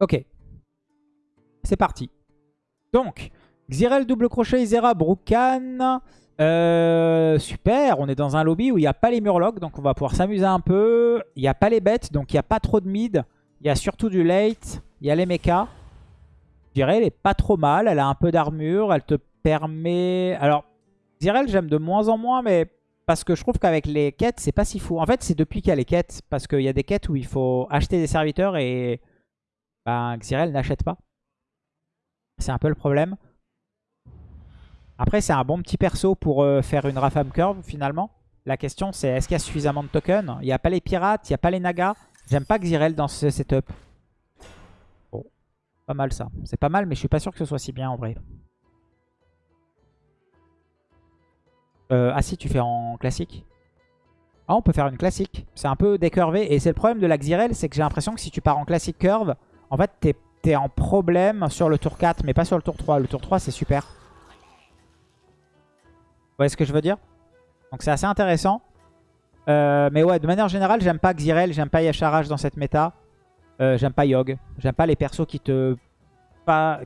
Ok. C'est parti. Donc, Xyrel double crochet, Isera, Brukan. Euh, super, on est dans un lobby où il n'y a pas les murlocs, donc on va pouvoir s'amuser un peu. Il n'y a pas les bêtes, donc il n'y a pas trop de mid. Il y a surtout du late. Il y a les mechas. Elle est pas trop mal. Elle a un peu d'armure. Elle te permet... Alors, Xyrel, j'aime de moins en moins, mais parce que je trouve qu'avec les quêtes, c'est pas si fou. En fait, c'est depuis qu'il y a les quêtes. Parce qu'il y a des quêtes où il faut acheter des serviteurs et ben, Xyrel n'achète pas. C'est un peu le problème. Après, c'est un bon petit perso pour euh, faire une Rafam Curve, finalement. La question, c'est est-ce qu'il y a suffisamment de tokens? Il n'y a pas les pirates, il n'y a pas les nagas. J'aime pas Xyrel dans ce setup. Bon, pas mal ça. C'est pas mal, mais je suis pas sûr que ce soit si bien en vrai. Euh, ah si, tu fais en classique Ah, on peut faire une classique. C'est un peu décurvé. Et c'est le problème de la Xyrel, c'est que j'ai l'impression que si tu pars en classique curve, en fait, t'es es en problème sur le tour 4, mais pas sur le tour 3. Le tour 3, c'est super. Vous voyez ce que je veux dire? Donc c'est assez intéressant. Euh, mais ouais, de manière générale, j'aime pas Xyrel, j'aime pas Yasharaj dans cette méta. Euh, j'aime pas Yogg. J'aime pas les persos qui te,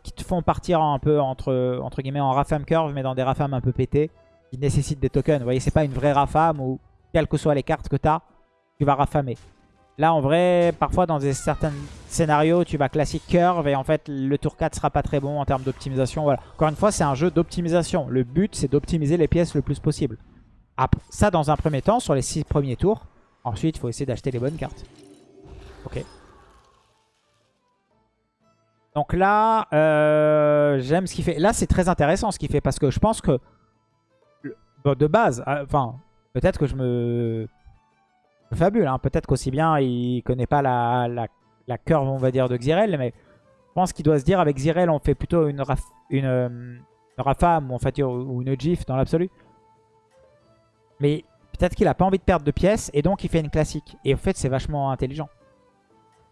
qui te font partir un peu entre, entre guillemets en Rafam Curve, mais dans des Rafam un peu pétés, qui nécessitent des tokens. Vous voyez, c'est pas une vraie Rafam où, quelles que soient les cartes que tu as, tu vas rafamer. Là, en vrai, parfois dans certains scénarios, tu vas classique curve et en fait, le tour 4 sera pas très bon en termes d'optimisation. Voilà. Encore une fois, c'est un jeu d'optimisation. Le but, c'est d'optimiser les pièces le plus possible. ça, dans un premier temps, sur les 6 premiers tours. Ensuite, il faut essayer d'acheter les bonnes cartes. Ok. Donc là, euh, j'aime ce qu'il fait. Là, c'est très intéressant ce qu'il fait parce que je pense que de base, euh, enfin, peut-être que je me fabule. Hein. Peut-être qu'aussi bien, il connaît pas la, la, curve, on va dire, de Xyrel. Mais je pense qu'il doit se dire, avec Xyrel, on fait plutôt une, euh, Rafam ou, en ou une GIF dans l'absolu. Mais peut-être qu'il a pas envie de perdre de pièces et donc il fait une classique. Et en fait, c'est vachement intelligent.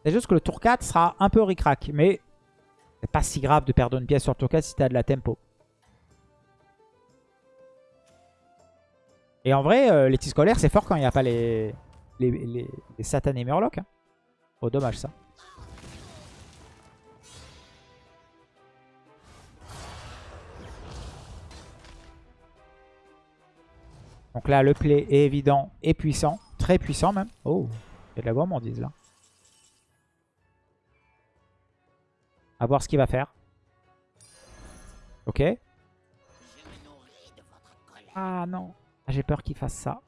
C'est juste que le tour 4 sera un peu ric-rac. Mais c'est pas si grave de perdre une pièce sur le tour 4 si tu as de la tempo. Et en vrai, euh, les c'est fort quand il n'y a pas les, les, les, les satanés murlocs. Hein. Oh, dommage ça. Donc là, le play est évident et puissant. Très puissant même. Oh, il y a de la gourmandise là. A voir ce qu'il va faire. Ok. Ah non. J'ai peur qu'il fasse ça.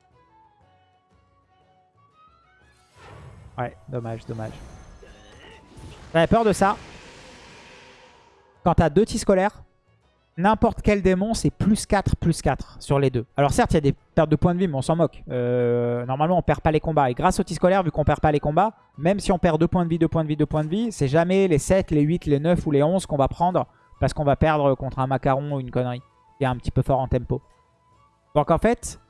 Ouais, dommage, dommage. J'avais peur de ça. Quand t'as deux tis scolaires, n'importe quel démon, c'est plus 4, plus 4 sur les deux. Alors certes, il y a des pertes de points de vie, mais on s'en moque. Euh, normalement, on perd pas les combats. Et grâce au tis scolaire, vu qu'on perd pas les combats, même si on perd 2 points de vie, 2 points de vie, 2 points de vie, c'est jamais les 7, les 8, les 9 ou les 11 qu'on va prendre parce qu'on va perdre contre un macaron ou une connerie qui est un petit peu fort en tempo. Donc en fait,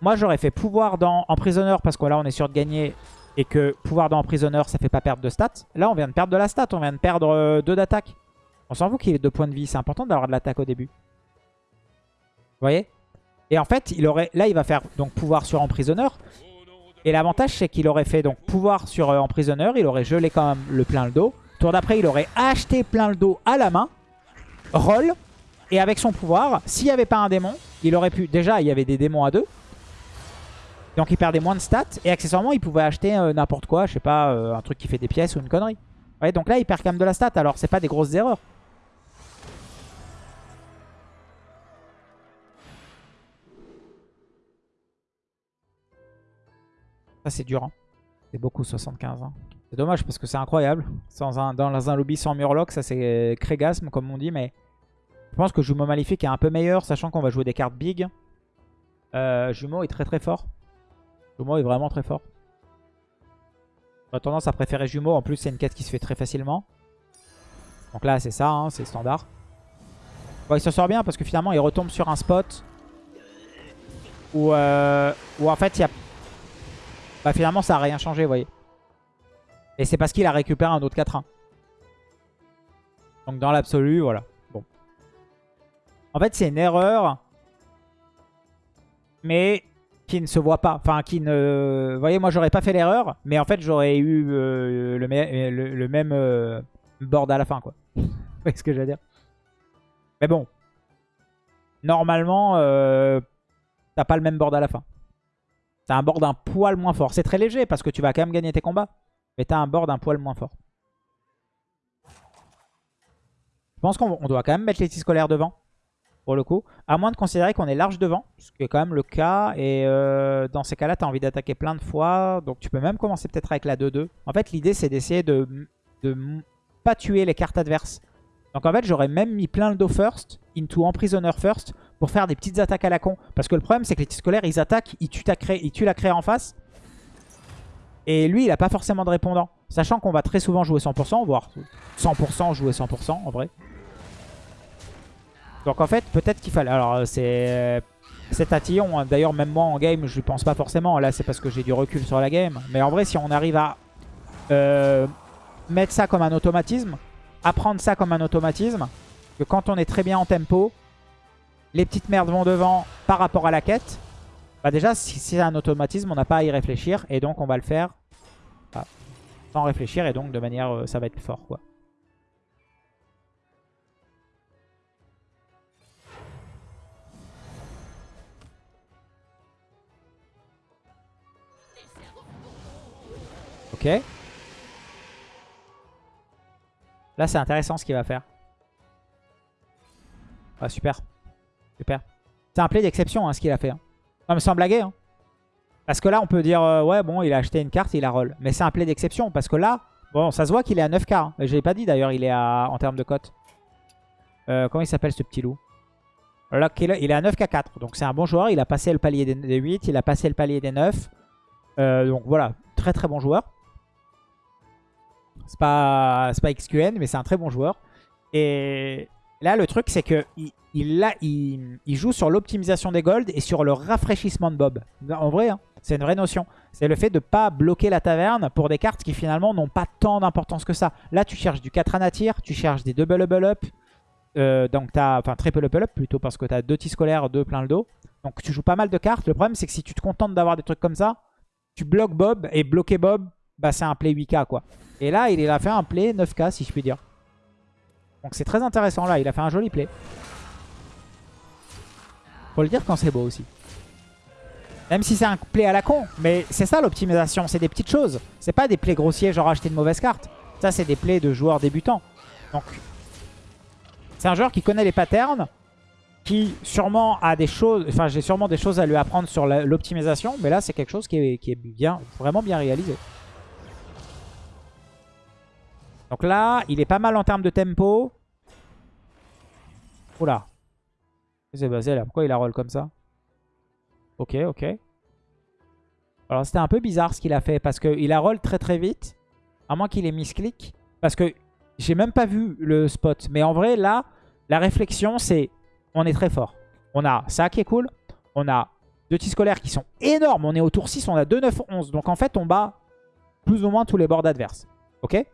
moi j'aurais fait pouvoir dans emprisonneur parce que là on est sûr de gagner et que pouvoir dans emprisonneur, ça fait pas perdre de stats. Là, on vient de perdre de la stat. On vient de perdre 2 euh, d'attaque. On s'en fout qu'il ait 2 points de vie. C'est important d'avoir de l'attaque au début. Vous voyez? Et en fait, il aurait, là, il va faire donc pouvoir sur emprisonneur. Et l'avantage, c'est qu'il aurait fait donc pouvoir sur euh, emprisonneur. Il aurait gelé quand même le plein le dos. Tour d'après, il aurait acheté plein le dos à la main. Roll. Et avec son pouvoir, s'il n'y avait pas un démon, il aurait pu... Déjà, il y avait des démons à deux. Donc il perdait moins de stats. Et accessoirement, il pouvait acheter euh, n'importe quoi. Je sais pas, euh, un truc qui fait des pièces ou une connerie. Donc là, il perd quand même de la stat. Alors, c'est pas des grosses erreurs. Ça, c'est dur. Hein. C'est beaucoup, 75. Hein. C'est dommage parce que c'est incroyable. Sans un, dans un lobby sans Murloc, ça c'est Crégasme, comme on dit. Mais je pense que Jumeau Maléfique est un peu meilleur, sachant qu'on va jouer des cartes big. Euh, Jumeau est très très fort. Jumeau est vraiment très fort. J'aurais tendance à préférer Jumeau. En plus, c'est une quête qui se fait très facilement. Donc là, c'est ça, hein, c'est standard. Il s'en sort bien parce que finalement, il retombe sur un spot où, euh, où en fait, il y a... Bah, finalement, ça n'a rien changé, vous voyez. Et c'est parce qu'il a récupéré un autre 4-1. Donc dans l'absolu, voilà. Bon. En fait, c'est une erreur. Mais qui ne se voit pas. Enfin, qui ne... Vous voyez, moi, j'aurais pas fait l'erreur, mais en fait, j'aurais eu euh, le, même euh, board à la fin, quoi. Vous voyez ce que je dire? Mais bon. Normalement, euh, t'as pas le même board à la fin. T'as un board un poil moins fort. C'est très léger parce que tu vas quand même gagner tes combats. Mais t'as un board un poil moins fort. Je pense qu'on doit quand même mettre les scolaires devant le coup. À moins de considérer qu'on est large devant, ce qui est quand même le cas. Et euh, dans ces cas-là, tu as envie d'attaquer plein de fois. Donc tu peux même commencer peut-être avec la 2-2. En fait, l'idée, c'est d'essayer de ne pas tuer les cartes adverses. Donc en fait, j'aurais même mis plein le dos first, into emprisonneur first, pour faire des petites attaques à la con. Parce que le problème, c'est que les petits scolaires, ils attaquent, ils tuent, ils tuent la créa en face. Et lui, il a pas forcément de répondant. Sachant qu'on va très souvent jouer 100%, voire 100% jouer 100% en vrai. Donc en fait, peut-être qu'il fallait... Alors c'est... Cet attillon, hein. d'ailleurs même moi en game, je ne pense pas forcément. Là c'est parce que j'ai du recul sur la game. Mais en vrai, si on arrive à euh, mettre ça comme un automatisme, apprendre ça comme un automatisme, que quand on est très bien en tempo, les petites merdes vont devant par rapport à la quête. Bah déjà, si c'est un automatisme, on n'a pas à y réfléchir. Et donc on va le faire bah, sans réfléchir. Et donc de manière, euh, ça va être fort quoi. Ok. Là, c'est intéressant ce qu'il va faire. Ah, super. Super. C'est un play d'exception hein, ce qu'il a fait. Hein. Non, sans blaguer. Hein. Parce que là, on peut dire, euh, ouais, bon, il a acheté une carte, il a roll. Mais c'est un play d'exception. Parce que là, bon, ça se voit qu'il est à 9k. Hein. Je l'ai pas dit d'ailleurs, il est à, en termes de cote. Euh, comment il s'appelle ce petit loup? Il est à 9k4. Donc c'est un bon joueur. Il a passé le palier des 8, il a passé le palier des 9. Euh, donc voilà, très très bon joueur. C'est pas, pas XQN, mais c'est un très bon joueur. Et là, le truc, c'est que il, il, joue sur l'optimisation des golds et sur le rafraîchissement de Bob. En vrai, hein, c'est une vraie notion. C'est le fait de ne pas bloquer la taverne pour des cartes qui finalement n'ont pas tant d'importance que ça. Là, tu cherches du 4 anatir, tu cherches des double level up. Euh, donc, as, enfin, triple level up plutôt parce que tu as deux tis scolaires, deux plein le dos. Donc, tu joues pas mal de cartes. Le problème, c'est que si tu te contentes d'avoir des trucs comme ça, tu bloques Bob et bloquer Bob, bah, c'est un play 8k quoi. Et là, il a fait un play 9k, si je puis dire. Donc c'est très intéressant là, il a fait un joli play. Faut le dire quand c'est beau aussi. Même si c'est un play à la con. Mais c'est ça l'optimisation, c'est des petites choses. C'est pas des plays grossiers genre acheter une mauvaise carte. Ça c'est des plays de joueurs débutants. Donc c'est un joueur qui connaît les patterns. Qui sûrement a des choses... Enfin j'ai sûrement des choses à lui apprendre sur l'optimisation. Mais là c'est quelque chose qui est, qui est bien, vraiment bien réalisé. Donc là, il est pas mal en termes de tempo. Oula. C'est basé là? Pourquoi il a roll comme ça? Ok, ok. Alors c'était un peu bizarre ce qu'il a fait parce qu'il a roll très très vite. À moins qu'il ait misclick. Parce que j'ai même pas vu le spot. Mais en vrai, là, la réflexion, c'est on est très fort. On a ça qui est cool. On a deux petits scolaires qui sont énormes. On est au tour 6, on a 2, 9, 11. Donc en fait, on bat plus ou moins tous les bords adverses. Ok?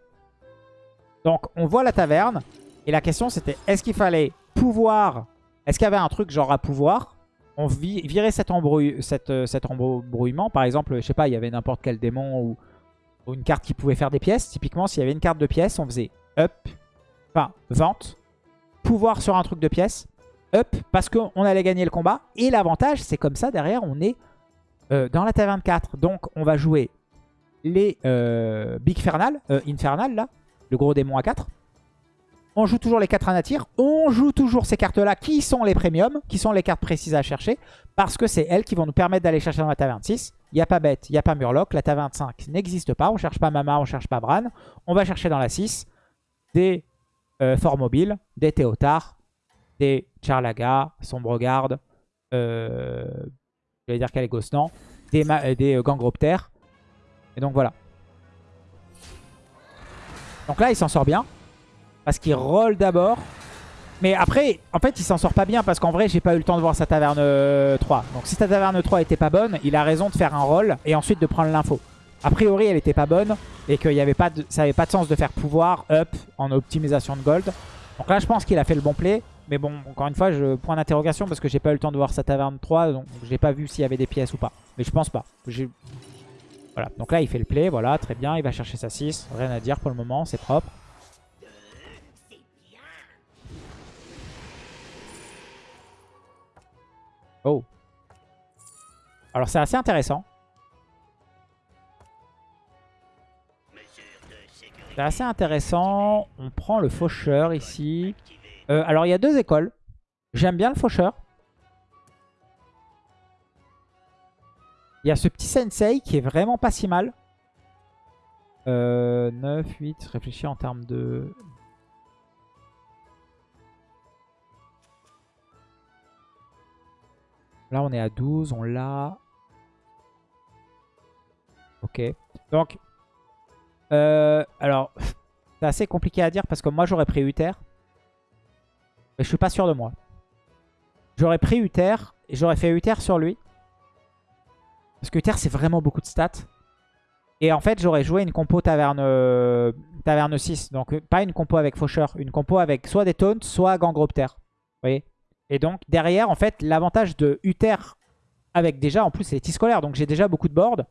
Donc on voit la taverne. Et la question c'était est-ce qu'il fallait pouvoir... Est-ce qu'il y avait un truc genre à pouvoir? On virait cet, euh, cet, embrouillement. Par exemple, je sais pas, il y avait n'importe quel démon ou, une carte qui pouvait faire des pièces. Typiquement, s'il y avait une carte de pièces, on faisait up, enfin vente, pouvoir sur un truc de pièces, up, parce qu'on allait gagner le combat. Et l'avantage, c'est comme ça, derrière, on est euh, dans la taverne 4. Donc on va jouer les euh, Big Fernal, Infernal là, le gros démon à 4. On joue toujours les 4 anatir. On joue toujours ces cartes-là qui sont les premiums, qui sont les cartes précises à chercher. Parce que c'est elles qui vont nous permettre d'aller chercher dans la taverne 6. Il n'y a pas bête, il n'y a pas murloc. La taverne 5 n'existe pas. On cherche pas Mama, on cherche pas Bran. On va chercher dans la 6 des euh, mobiles, des Théotar, des Charlaga, Sombregarde, euh, je vais dire Caligosnan, des, euh, des euh, Gangroptères. Et donc voilà. Donc là, il s'en sort bien. Parce qu'il roll d'abord. Mais après, en fait, il s'en sort pas bien parce qu'en vrai, j'ai pas eu le temps de voir sa taverne 3. Euh, Donc si sa taverne 3 était pas bonne, il a raison de faire un roll et ensuite de prendre l'info. A priori, elle était pas bonne et que y avait pas ça avait pas de sens de faire pouvoir up en optimisation de gold. Donc là, je pense qu'il a fait le bon play. Mais bon, encore une fois, je point d'interrogation parce que j'ai pas eu le temps de voir sa taverne 3. Donc j'ai pas vu s'il y avait des pièces ou pas. Mais je pense pas. Voilà, donc là il fait le play, voilà, très bien. Il va chercher sa 6. Rien à dire pour le moment, c'est propre. Oh. Alors c'est assez intéressant. C'est assez intéressant. On prend le faucheur ici. Euh, alors, il y a deux écoles. J'aime bien le faucheur. Il y a ce petit sensei qui est vraiment pas si mal. 9, 8, réfléchis en termes de... Là, on est à 12, on l'a. Ok. Donc, euh, alors, c'est assez compliqué à dire parce que moi j'aurais pris Uther. Mais je suis pas sûr de moi. J'aurais pris Uther et j'aurais fait Uther sur lui. Parce que Uther c'est vraiment beaucoup de stats. Et en fait j'aurais joué une compo taverne, euh, taverne 6. Donc euh, pas une compo avec Faucheur. Une compo avec soit des taunts, soit Gangropter. Vous voyez? Et donc derrière en fait l'avantage de Uther avec déjà en plus c'est scolaire. Donc j'ai déjà beaucoup de board.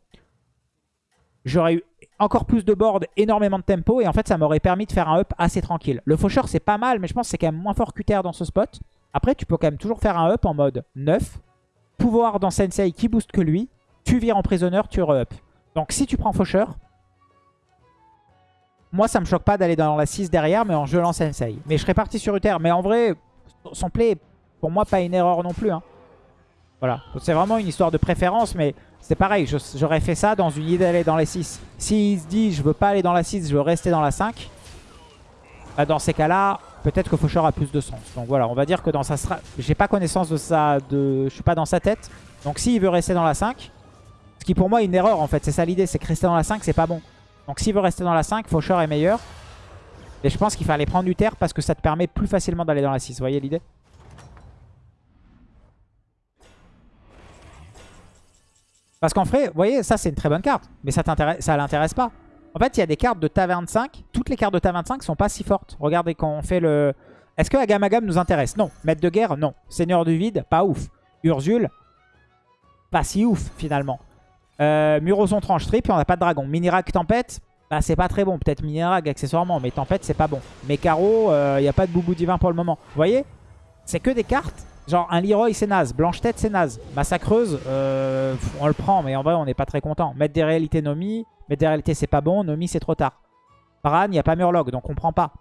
J'aurais eu encore plus de board, énormément de tempo. Et en fait, ça m'aurait permis de faire un up assez tranquille. Le faucheur, c'est pas mal, mais je pense que c'est quand même moins fort qu'Uther dans ce spot. Après, tu peux quand même toujours faire un up en mode 9. Pouvoir dans Sensei qui booste que lui. Tu vires en prisonneur, tu re-up. Donc si tu prends faucheur, moi, ça me choque pas d'aller dans la 6 derrière, mais en gelant Sensei. Mais je serais parti sur Uther. Mais en vrai, son play, pour moi, pas une erreur non plus. Hein. Voilà. C'est vraiment une histoire de préférence, mais c'est pareil, j'aurais fait ça dans une idée d'aller dans les 6. S'il se dit je veux pas aller dans la 6, je veux rester dans la 5, bah, dans ces cas-là, peut-être que Faucheur a plus de sens. Donc voilà, on va dire que dans sa j'ai pas connaissance de ça, de... je suis pas dans sa tête. Donc s'il veut rester dans la 5, qui pour moi est une erreur en fait, c'est ça l'idée, c'est que rester dans la 5 c'est pas bon. Donc s'il veut rester dans la 5, Faucheur est meilleur. Et je pense qu'il fallait prendre du terre parce que ça te permet plus facilement d'aller dans la 6, vous voyez l'idée? Parce qu'en vrai, vous voyez, ça c'est une très bonne carte. Mais ça ça l'intéresse pas. En fait, il y a des cartes de taverne 5. Toutes les cartes de taverne 5 sont pas si fortes. Regardez quand on fait le... Est-ce que Agamagam nous intéresse? Non. Maître de guerre Non. Seigneur du vide Pas ouf. Ursule Pas si ouf finalement. Euh, Muroson tranche trip on n'a pas de dragon. Minirag tempête bah, c'est pas très bon. Peut-être Minirag accessoirement, mais tempête c'est pas bon. Mais Caro, il euh, n'y a pas de boubou divin pour le moment. Vous voyez C'est que des cartes Genre un Leroy c'est naze, Blanche-Tête c'est naze, Massacreuse euh, on le prend mais en vrai on n'est pas très content. Mettre des réalités Nomi, mettre des réalités c'est pas bon, Nomi c'est trop tard. Bran il n'y a pas Murloc donc on prend pas.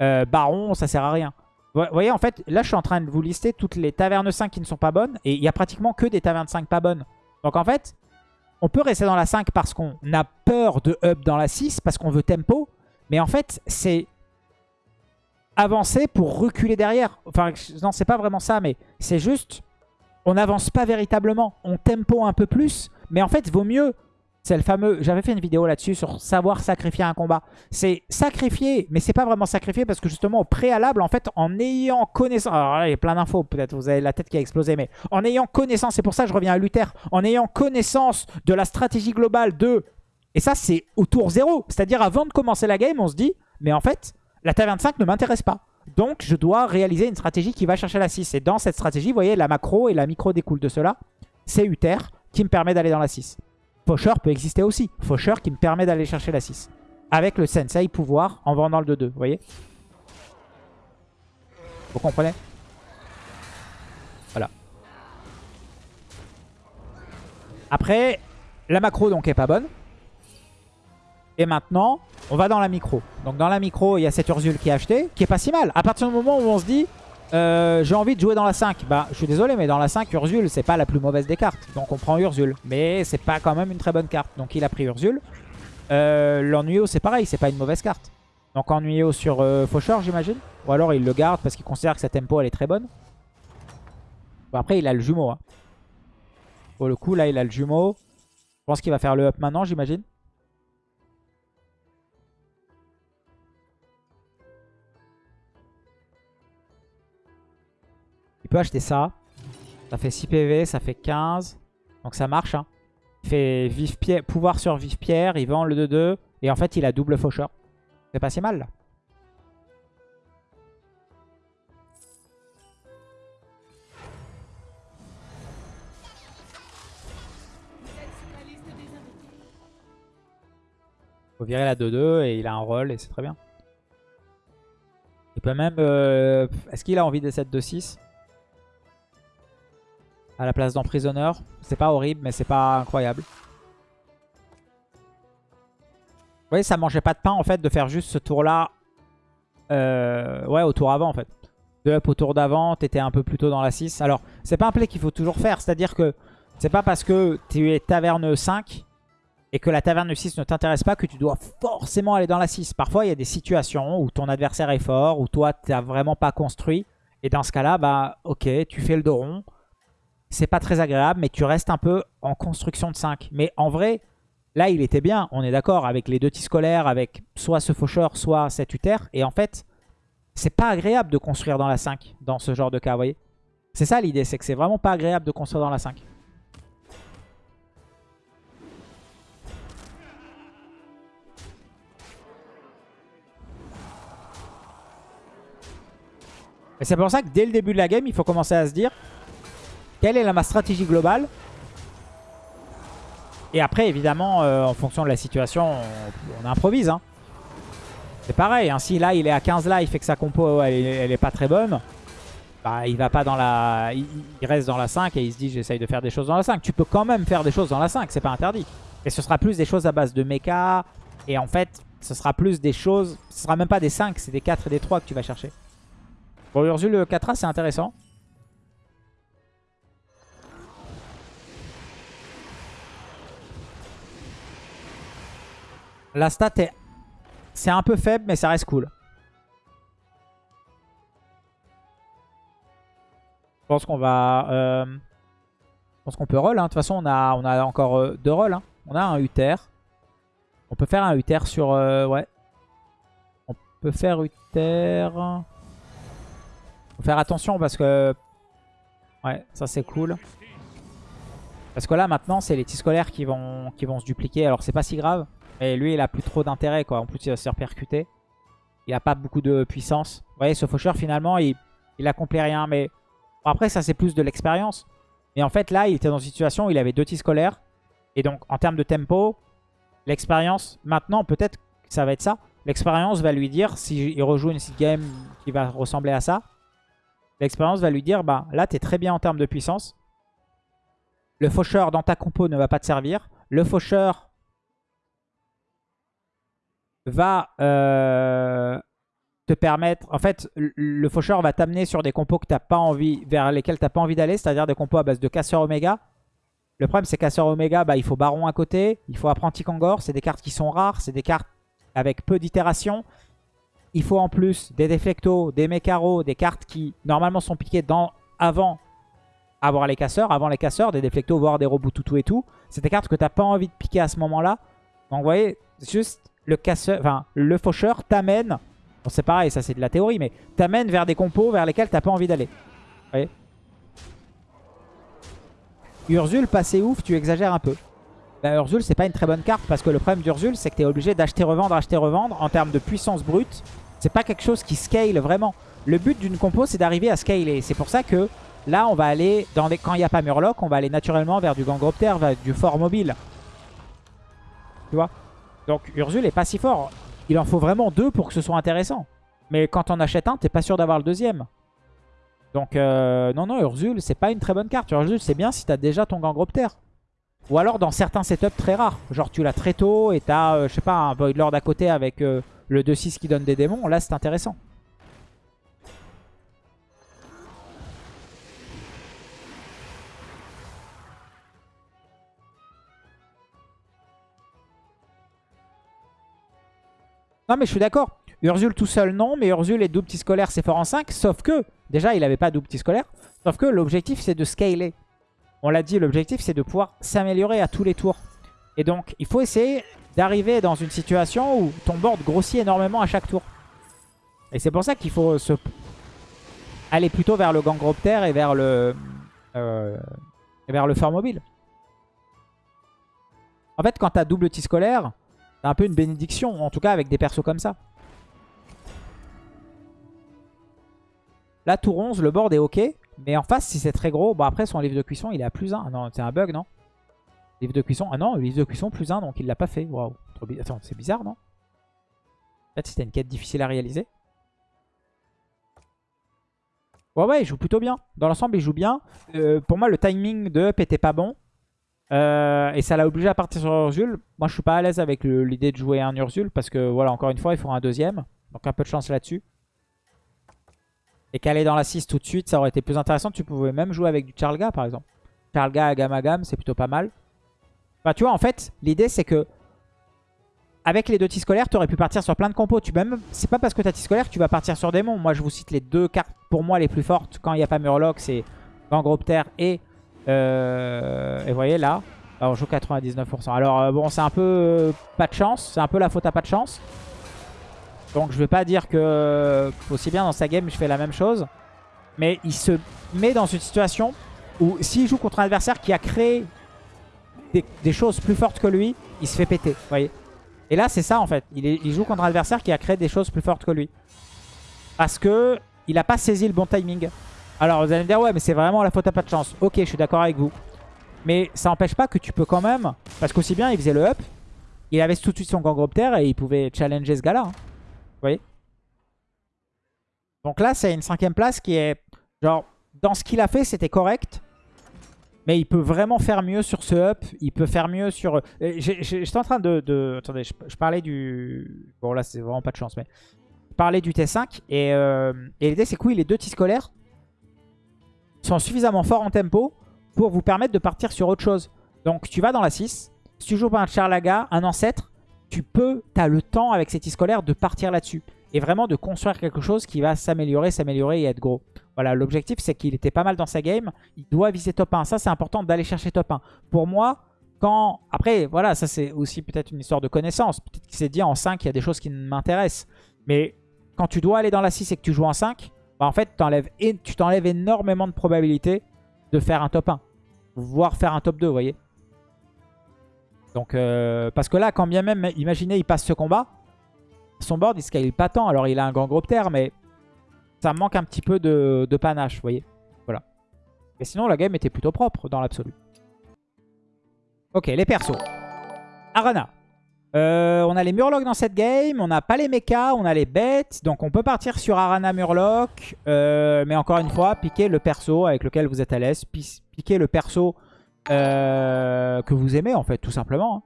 Euh, Baron ça sert à rien. Vous voyez en fait là je suis en train de vous lister toutes les tavernes 5 qui ne sont pas bonnes et il y a pratiquement que des tavernes 5 pas bonnes. Donc en fait on peut rester dans la 5 parce qu'on a peur de up dans la 6 parce qu'on veut tempo mais en fait c'est avancer pour reculer derrière. Enfin, non, c'est pas vraiment ça, mais c'est juste... On n'avance pas véritablement. On tempo un peu plus, mais en fait, vaut mieux... C'est le fameux... J'avais fait une vidéo là-dessus sur savoir sacrifier un combat. C'est sacrifier, mais c'est pas vraiment sacrifier parce que justement, au préalable, en fait, en ayant connaissance... Alors là, il y a plein d'infos, peut-être vous avez la tête qui a explosé, mais en ayant connaissance, c'est pour ça que je reviens à Luther, en ayant connaissance de la stratégie globale de... Et ça, c'est au tour zéro. C'est-à-dire, avant de commencer la game, on se dit, mais en fait, la T25 ne m'intéresse pas. Donc, je dois réaliser une stratégie qui va chercher la 6. Et dans cette stratégie, vous voyez, la macro et la micro découlent de cela. C'est Uther qui me permet d'aller dans la 6. Faucheur peut exister aussi. Faucheur qui me permet d'aller chercher la 6. Avec le Sensei pouvoir en vendant le 2-2. Vous voyez? Vous comprenez? Voilà. Après, la macro donc est pas bonne. Et maintenant, on va dans la micro. Donc dans la micro, il y a cette Ursule qui est achetée, qui est pas si mal. À partir du moment où on se dit, euh, j'ai envie de jouer dans la 5. Bah, je suis désolé, mais dans la 5, Ursule, c'est pas la plus mauvaise des cartes. Donc on prend Ursule. Mais c'est pas quand même une très bonne carte. Donc il a pris Ursule. Euh, L'Ennuyeux, c'est pareil, c'est pas une mauvaise carte. Donc Ennuyeux sur euh, Faucheur, j'imagine. Ou alors il le garde parce qu'il considère que sa tempo, elle est très bonne. Bon, après, il a le jumeau. Hein. Pour le coup, là, il a le jumeau. Je pense qu'il va faire le up maintenant, j'imagine. Il peut acheter ça. Ça fait 6 PV, ça fait 15. Donc ça marche. Hein. Il fait pouvoir sur vive pierre, il vend le 2-2. Et en fait, il a double faucheur. C'est pas si mal. Là. Il Faut virer la 2-2 et il a un roll et c'est très bien. Il peut même... Euh, est-ce qu'il a envie des 7 2 6 à la place d'emprisonneur. C'est pas horrible, mais c'est pas incroyable. Vous voyez, ça mangeait pas de pain en fait de faire juste ce tour-là. Euh, ouais, au tour avant en fait. De up au tour d'avant, t'étais un peu plus tôt dans la 6. Alors, c'est pas un play qu'il faut toujours faire. C'est-à-dire que c'est pas parce que tu es taverne 5 et que la taverne 6 ne t'intéresse pas que tu dois forcément aller dans la 6. Parfois, il y a des situations où ton adversaire est fort, où toi, tu n'as vraiment pas construit. Et dans ce cas-là, bah ok, tu fais le dos rond. C'est pas très agréable, mais tu restes un peu en construction de 5. Mais en vrai, là, il était bien, on est d'accord, avec les deux tis scolaires, avec soit ce faucheur, soit cet uther. Et en fait, c'est pas agréable de construire dans la 5, dans ce genre de cas, vous voyez C'est ça l'idée, c'est que c'est vraiment pas agréable de construire dans la 5. Et c'est pour ça que dès le début de la game, il faut commencer à se dire quelle est ma stratégie globale. Et après, évidemment, euh, en fonction de la situation, on, improvise. Hein. C'est pareil, hein. si là il est à 15 life et que sa compo elle, est pas très bonne, bah, il va pas dans la. Il, reste dans la 5 et il se dit j'essaye de faire des choses dans la 5. Tu peux quand même faire des choses dans la 5, c'est pas interdit. Et ce sera plus des choses à base de mecha. Et en fait, ce sera plus des choses. Ce sera même pas des 5, c'est des 4 et des 3 que tu vas chercher. Bon, Ursule 4A, c'est intéressant. La stat est... C'est un peu faible, mais ça reste cool. Je pense qu'on va... Euh, je pense qu'on peut roll. Hein. De toute façon, on a, on a encore euh, deux rolls. Hein. On a un Uther. On peut faire un Uther sur... Euh, ouais. On peut faire Uther... Faut faire attention parce que... Ouais, ça c'est cool. Parce que là maintenant c'est les petits scolaires qui vont, qui vont se dupliquer. Alors c'est pas si grave. Mais lui il a plus trop d'intérêt quoi. En plus il va se faire percuter. Il a pas beaucoup de puissance. Vous voyez ce faucheur finalement il, il accomplit rien. Mais après ça c'est plus de l'expérience. Mais en fait là il était dans une situation où il avait deux petits scolaires. Et donc en termes de tempo, l'expérience, maintenant peut-être ça va être ça. L'expérience va lui dire, s'il rejoue une game qui va ressembler à ça, L'expérience va lui dire, bah là, tu es très bien en termes de puissance. Le faucheur dans ta compo ne va pas te servir. Le faucheur va euh, te permettre... En fait, le faucheur va t'amener sur des compos que t'as pas envie, vers lesquels tu n'as pas envie d'aller, c'est-à-dire des compos à base de casseur oméga. Le problème, c'est casseur oméga, bah, il faut baron à côté, il faut apprenti kangor. C'est des cartes qui sont rares, c'est des cartes avec peu d'itérations. Il faut en plus des déflectos, des mécaros, des cartes qui normalement sont piquées dans, avant avoir les casseurs, avant les casseurs, des déflectos, voire des robots tout et tout. C'est des cartes que tu n'as pas envie de piquer à ce moment-là. Donc vous voyez, juste le casseur, enfin le faucheur t'amène, bon, c'est pareil, ça c'est de la théorie, mais t'amène vers des compos vers lesquels t'as pas envie d'aller. Vous voyez? Urzul, ouf, tu exagères un peu. Bah, Urzul, c'est pas une très bonne carte parce que le problème d'Urzul, c'est que tu es obligé d'acheter, revendre, acheter, revendre en termes de puissance brute. C'est pas quelque chose qui scale vraiment. Le but d'une compo, c'est d'arriver à scaler. C'est pour ça que là, on va aller, dans les... quand il n'y a pas Murloc, on va aller naturellement vers du Gangropter, vers du fort mobile. Tu vois? Donc Urzul est pas si fort. Il en faut vraiment deux pour que ce soit intéressant. Mais quand on achète un, t'es pas sûr d'avoir le deuxième. Donc euh, non, non, Urzul, c'est pas une très bonne carte. Urzul, c'est bien si t'as déjà ton Gangropter. Ou alors dans certains setups très rares. Genre tu l'as très tôt et t'as, euh, je sais pas, un Void Lord à côté avec euh, le 2-6 qui donne des démons. Là c'est intéressant. Non mais je suis d'accord. Urzul tout seul non, mais Urzul et double petit scolaire c'est fort en 5. Sauf que, déjà il avait pas double petit scolaire. Sauf que l'objectif c'est de scaler. On l'a dit, l'objectif c'est de pouvoir s'améliorer à tous les tours. Et donc, il faut essayer d'arriver dans une situation où ton board grossit énormément à chaque tour. Et c'est pour ça qu'il faut se... aller plutôt vers le Gangropter et vers le, euh, et vers le fort mobile. En fait, quand t'as double tis scolaire, t'as un peu une bénédiction, en tout cas avec des persos comme ça. Là, tour 11, le board est ok. Mais en face, si c'est très gros, bon après son livre de cuisson, il est à plus 1. Ah non, c'est un bug, non? Livre de cuisson, ah non, livre de cuisson plus 1, donc il l'a pas fait. Waouh, Attends, c'est bizarre, non? Peut-être c'était une quête difficile à réaliser. Ouais, ouais, il joue plutôt bien. Dans l'ensemble, il joue bien. Euh, pour moi, le timing de up était pas bon. Euh, et ça l'a obligé à partir sur Urzul. Moi, je suis pas à l'aise avec l'idée de jouer un Urzul. Parce que, voilà, encore une fois, il faut un deuxième. Donc, un peu de chance là-dessus. Et qu'aller dans la 6 tout de suite, ça aurait été plus intéressant. Tu pouvais même jouer avec du Charlga, par exemple. Charlga gamme, c'est plutôt pas mal. Enfin, tu vois, en fait, l'idée, c'est que avec les deux tis scolaires, tu aurais pu partir sur plein de compos. Tu même, c'est pas parce que tu as tis scolaire que tu vas partir sur démon. Moi, je vous cite les deux cartes pour moi les plus fortes quand il n'y a pas Murloc, c'est Gangropter et euh, et vous voyez là, on joue 99%. Alors euh, bon, c'est un peu euh, pas de chance, c'est un peu la faute à pas de chance. Donc je vais pas dire que aussi bien dans sa game je fais la même chose, mais il se met dans une situation où s'il joue contre un adversaire qui a créé des, choses plus fortes que lui, il se fait péter, voyez. Et là, c'est ça en fait. Il, il joue contre un adversaire qui a créé des choses plus fortes que lui. Parce que il a pas saisi le bon timing. Alors vous allez me dire, ouais, mais c'est vraiment la faute à pas de chance. Ok, je suis d'accord avec vous. Mais ça n'empêche pas que tu peux quand même... Parce qu'aussi bien, il faisait le up. Il avait tout de suite son Gangropter et il pouvait challenger ce gars-là. hein. Vous voyez? Donc là, c'est une cinquième place qui est... Genre, dans ce qu'il a fait, c'était correct. Mais il peut vraiment faire mieux sur ce up. Il peut faire mieux sur... euh, J'étais en train de... de- Attendez, je, parlais du... Bon là, c'est vraiment pas de chance, mais... Je parlais du T5. Et, euh, et l'idée, c'est que oui, les deux T-scolaires sont suffisamment forts en tempo pour vous permettre de partir sur autre chose. Donc tu vas dans la 6. Si tu joues pas un Charlaga, un ancêtre, tu peux, tu as le temps avec ces scolaires de partir là-dessus. Et vraiment de construire quelque chose qui va s'améliorer, s'améliorer et être gros. Voilà, l'objectif c'est qu'il était pas mal dans sa game. Il doit viser top 1. Ça c'est important d'aller chercher top 1. Pour moi, quand... Après, voilà, ça c'est aussi peut-être une histoire de connaissance. Peut-être qu'il s'est dit en 5, il y a des choses qui m'intéressent. Mais quand tu dois aller dans la 6 et que tu joues en 5, bah, en fait, tu t'enlèves énormément de probabilité de faire un top 1. Voire faire un top 2, vous voyez. Donc, euh, parce que là, quand bien même, imaginez, il passe ce combat, son board, il scale pas tant. Alors, il a un Gangropter, mais ça manque un petit peu de, de panache, vous voyez. Voilà. Mais sinon, la game était plutôt propre dans l'absolu. Ok, les persos. Arana. Euh, on a les Murlocs dans cette game, on n'a pas les mechas, on a les bêtes. Donc on peut partir sur Arana Murloc. euh, mais encore une fois, piquer le perso avec lequel vous êtes à l'aise. pi- Piquer le perso euh, que vous aimez en fait, tout simplement. hein.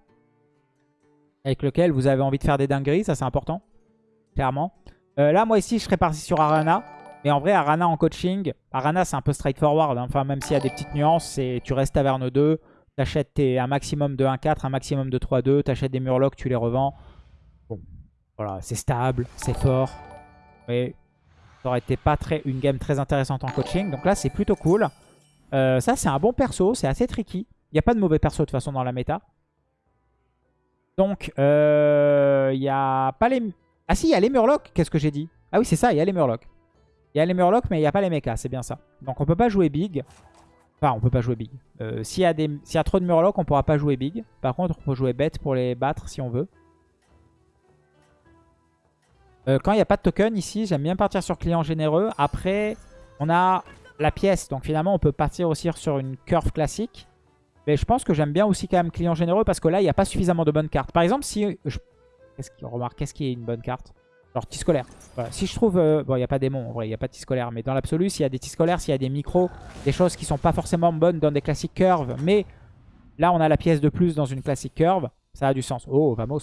Avec lequel vous avez envie de faire des dingueries, ça c'est important. Clairement. Là, moi ici, je serais parti sur Arana. Mais en vrai, Arana en coaching, Arana c'est un peu straightforward. hein. Enfin, même s'il y a des petites nuances, tu restes taverne 2. T'achètes tes- un maximum de 1-4, un maximum de 3-2. T'achètes des Murlocs, tu les revends. Bon, voilà, c'est stable, c'est fort. Mais ça aurait été pas très, une game très intéressante en coaching. Donc là, c'est plutôt cool. Euh, ça, c'est un bon perso, c'est assez tricky. Il n'y a pas de mauvais perso de toute façon dans la méta. Donc, euh, il n'y a pas les... Ah si, il y a les Murlocs, qu'est-ce que j'ai dit? Ah oui, c'est ça, il y a les Murlocs. Il y a les Murlocs, mais il n'y a pas les mechas, c'est bien ça. Donc on peut pas jouer big. Enfin, on peut pas jouer big. Euh, S'il y, y a trop de Murlocs, on pourra pas jouer big. Par contre, on peut jouer bête pour les battre si on veut. Euh, quand il n'y a pas de token ici, j'aime bien partir sur client généreux. Après, on a la pièce. Donc finalement, on peut partir aussi sur une curve classique. Mais je pense que j'aime bien aussi quand même client généreux parce que là, il n'y a pas suffisamment de bonnes cartes. Par exemple, si... Je... Remarque, qu'est-ce qui est une bonne carte? Genre tis scolaire. Si je trouve... euh, Bon, il n'y a pas démon, en vrai, il n'y a pas de tis scolaire. Mais dans l'absolu, s'il y a des tis scolaires, s'il y a des micros, des choses qui sont pas forcément bonnes dans des classiques curves, mais là, on a la pièce de plus dans une classique curve, ça a du sens. Oh, vamos.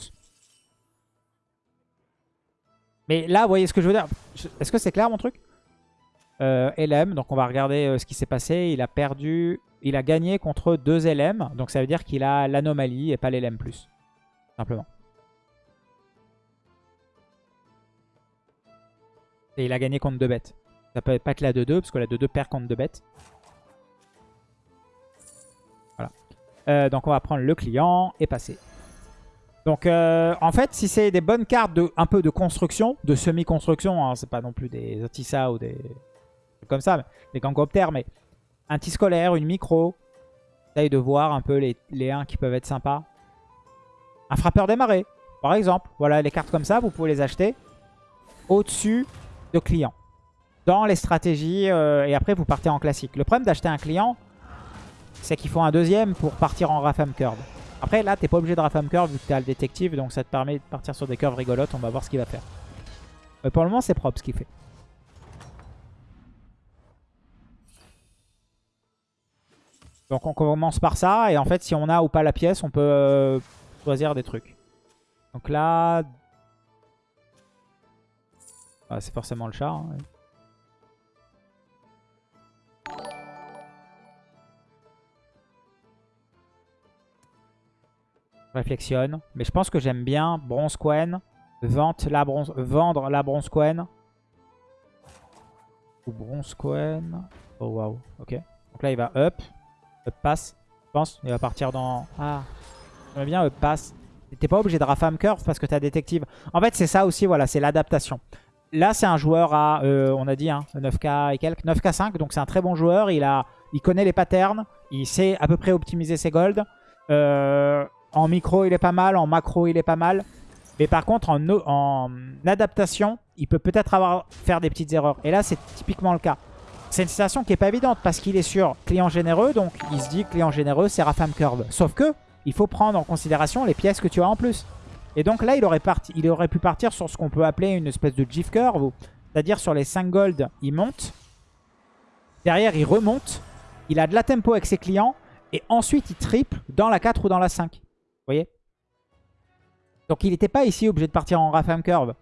Mais là, vous voyez ce que je veux dire? Est-ce que c'est clair, mon truc? Euh, LM, donc on va regarder euh, ce qui s'est passé. Il a perdu... Il a gagné contre deux LM, donc ça veut dire qu'il a l'anomalie et pas l'LM+. Simplement. Et il a gagné contre deux bêtes. Ça peut pas être la 2-2, parce que la 2-2 perd contre deux bêtes. Voilà. Euh, donc on va prendre le client et passer. Donc euh, en fait, si c'est des bonnes cartes de un peu de construction, de semi-construction, hein, c'est pas non plus des Otissa ou des comme ça, mais des Gangoptères, mais un petit scolaire, une micro. Essaye de voir un peu les, les 1 qui peuvent être sympas. Un frappeur démarré, par exemple. Voilà, les cartes comme ça, vous pouvez les acheter au-dessus de client. Dans les stratégies, euh, et après vous partez en classique. Le problème d'acheter un client, c'est qu'il faut un deuxième pour partir en Rafam Curve. Après, là, t'es pas obligé de Rafam Curve vu que t'as le détective, donc ça te permet de partir sur des curves rigolotes. On va voir ce qu'il va faire. Mais pour le moment, c'est propre ce qu'il fait. Donc on commence par ça, et en fait, si on a ou pas la pièce, on peut euh, choisir des trucs. Donc là... Ah, c'est forcément le chat. Hein, réflexionne. Mais je pense que j'aime bien bronze Quen. la bronze, vendre la bronze Quen. Ou bronze Quen. Oh waouh, ok. Donc là il va up. Up pass. Je pense. Il va partir dans... Ah. J'aime bien up pass. T'es pas obligé de rafam curve parce que t'as détective. En fait c'est ça aussi, voilà, c'est l'adaptation. Là c'est un joueur à, euh, on a dit, hein, 9k et quelques, 9k5. Donc c'est un très bon joueur. Il, a, il connaît les patterns. Il sait à peu près optimiser ses golds. Euh, en micro, il est pas mal. En macro, il est pas mal. Mais par contre, en, adaptation, il peut peut-être avoir faire des petites erreurs. Et là, c'est typiquement le cas. C'est une situation qui est pas évidente parce qu'il est sur client généreux. Donc, il se dit client généreux, c'est Rafam Curve. Sauf que, il faut prendre en considération les pièces que tu as en plus. Et donc là, il aurait, pu partir sur ce qu'on peut appeler une espèce de GIF curve. C'est-à-dire sur les 5 gold, il monte. Derrière, il remonte. Il a de la tempo avec ses clients. Et ensuite, il triple dans la 4 ou dans la 5 voyez? Donc il n'était pas ici obligé de partir en Rafam Curve.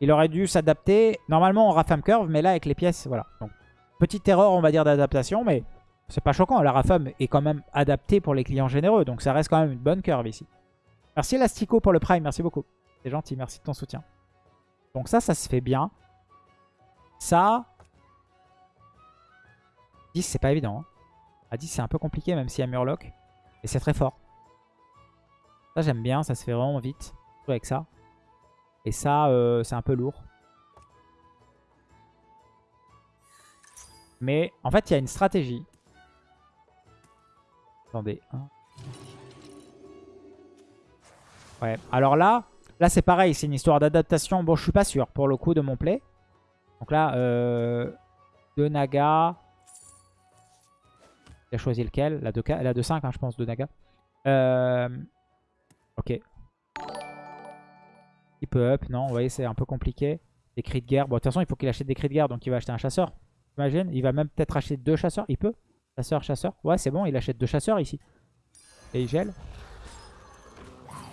Il aurait dû s'adapter normalement en Rafam Curve, mais là avec les pièces, voilà. Petite erreur, on va dire, d'adaptation, mais c'est pas choquant. La Rafam est quand même adaptée pour les clients généreux, donc ça reste quand même une bonne curve ici. Merci Elastico pour le Prime, merci beaucoup. C'est gentil, merci de ton soutien. Donc ça, ça se fait bien. Ça... 10, c'est pas évident. Hein. À 10, c'est un peu compliqué, même s'il y a Murloc. Et c'est très fort. Ça, j'aime bien. Ça se fait vraiment vite. avec ça. Et ça, euh, c'est un peu lourd. Mais en fait, il y a une stratégie. Attendez. Hein. Ouais. Alors là, là c'est pareil. C'est une histoire d'adaptation. Bon, je suis pas sûr pour le coup de mon play. Donc là, euh, de Naga. Il a choisi lequel? La 2-5, hein, je pense, de Naga. Euh, Ok. Il peut up, non, vous voyez, c'est un peu compliqué. Des cris de guerre. Bon, de toute façon, il faut qu'il achète des cris de guerre, donc il va acheter un chasseur. Imagine, il va même peut-être acheter deux chasseurs. Il peut Chasseur, chasseur. Ouais, c'est bon, il achète deux chasseurs ici. Et il gèle.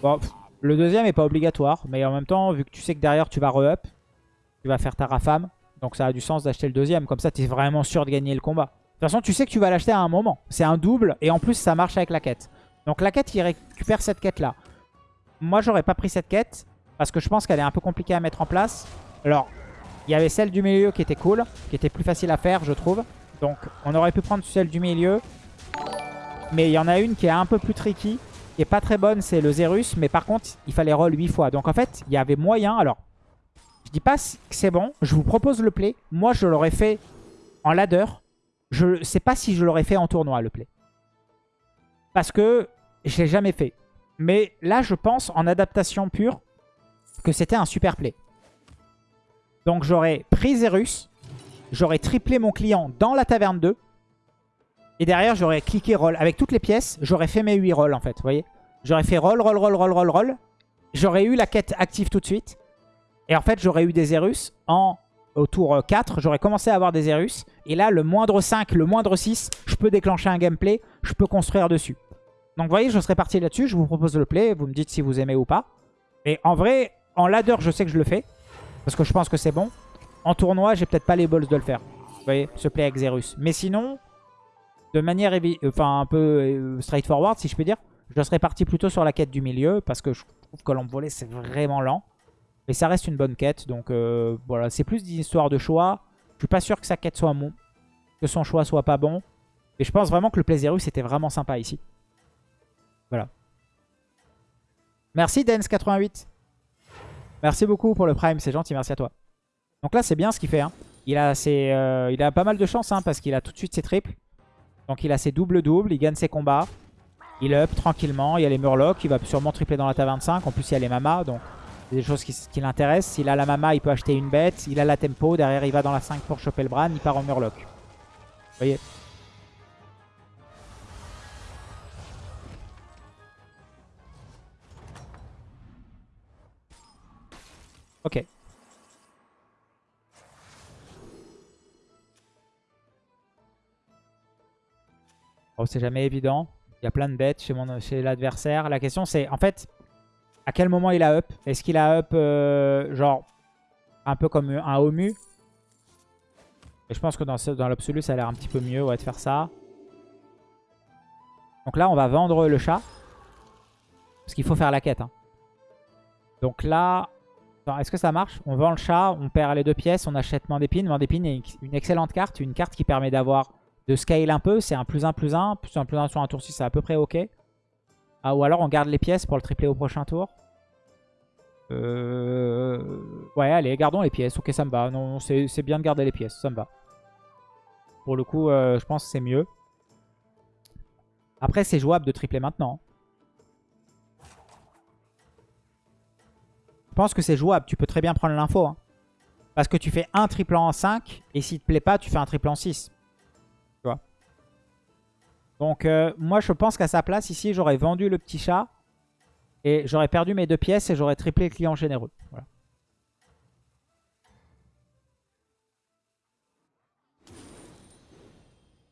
Bon, le deuxième est pas obligatoire, mais en même temps, vu que tu sais que derrière tu vas re-up, tu vas faire ta rafame. Donc ça a du sens d'acheter le deuxième, comme ça tu es vraiment sûr de gagner le combat. De toute façon, tu sais que tu vas l'acheter à un moment. C'est un double, et en plus ça marche avec la quête. Donc la quête, il récupère cette quête-là. Moi, j'aurais pas pris cette quête parce que je pense qu'elle est un peu compliquée à mettre en place. Alors, il y avait celle du milieu qui était cool, qui était plus facile à faire, je trouve. Donc, on aurait pu prendre celle du milieu. Mais il y en a une qui est un peu plus tricky, qui est pas très bonne, c'est le Zerus. Mais par contre, il fallait roll 8 fois. Donc en fait, il y avait moyen. Alors, je dis pas que c'est bon. Je vous propose le play. Moi, je l'aurais fait en ladder. Je sais pas si je l'aurais fait en tournoi, le play. Parce que je l'ai jamais fait. Mais là, je pense, en adaptation pure, que c'était un super play. Donc j'aurais pris Zerus, j'aurais triplé mon client dans la taverne 2, et derrière, j'aurais cliqué roll. Avec toutes les pièces, j'aurais fait mes 8 rolls, en fait, vous voyez J'aurais fait roll, roll, roll, roll, roll, roll. J'aurais eu la quête active tout de suite. Et en fait, j'aurais eu des Zerus en, au tour 4. J'aurais commencé à avoir des Zerus. Et là, le moindre 5, le moindre 6, je peux déclencher un gameplay. Je peux construire dessus. Donc vous voyez, je serais parti là-dessus. Je vous propose le play. Vous me dites si vous aimez ou pas. Mais en vrai, en ladder, je sais que je le fais. Parce que je pense que c'est bon. En tournoi, j'ai peut-être pas les balls de le faire. Vous voyez, ce play avec Zerus. Mais sinon, de manière un peu euh, straightforward, si je peux dire, je serais parti plutôt sur la quête du milieu. Parce que je trouve que l'envolée, c'est vraiment lent. Mais ça reste une bonne quête. Donc euh, voilà, c'est plus d'une histoire de choix. Je suis pas sûr que sa quête soit bon. Que son choix soit pas bon. Mais je pense vraiment que le play Zerus était vraiment sympa ici. Voilà. Merci Dens88. Merci beaucoup pour le Prime, c'est gentil, merci à toi. Donc là, c'est bien ce qu'il fait. Hein. Il, a euh, il a pas mal de chance hein, parce qu'il a tout de suite ses triples. Donc il a ses doubles-doubles, il gagne ses combats. Il up tranquillement. Il y a les Murlocs. Il va sûrement tripler dans la ta 25. En plus, il y a les Mamas. Donc, c'est des choses qui, l'intéressent. S'il a la Mama, il peut acheter une bête. Il a la Tempo. Derrière, il va dans la 5 pour choper le Bran. Il part en Murloc. Vous voyez? Ok. Oh, c'est jamais évident. Il y a plein de bêtes chez, chez l'adversaire. La question c'est, en fait, à quel moment il a up? Est-ce qu'il a up, euh, genre, un peu comme un Omu Et je pense que dans, dans l'absolu, ça a l'air un petit peu mieux ouais, de faire ça. Donc là, on va vendre le chat. Parce qu'il faut faire la quête. Hein. Donc là, est-ce que ça marche? On vend le chat, on perd les deux pièces, on achète Mandépine. Mandépine est une excellente carte, une carte qui permet d'avoir de scale un peu. C'est un plus 1 plus 1. Plus 1 plus 1 sur un tour 6, c'est à peu près ok. Ah, ou alors on garde les pièces pour le tripler au prochain tour. Euh... Ouais, allez, gardons les pièces. Ok, ça me va. Non, c'est bien de garder les pièces, ça me va. Pour le coup, euh, je pense que c'est mieux. Après, c'est jouable de tripler maintenant. Je pense que c'est jouable. Tu peux très bien prendre l'info. Hein. Parce que tu fais un triple en 5. Et s'il te plaît pas, tu fais un triple en 6. Donc, euh, moi, je pense qu'à sa place, ici, j'aurais vendu le petit chat. Et j'aurais perdu mes deux pièces et j'aurais triplé le client généreux.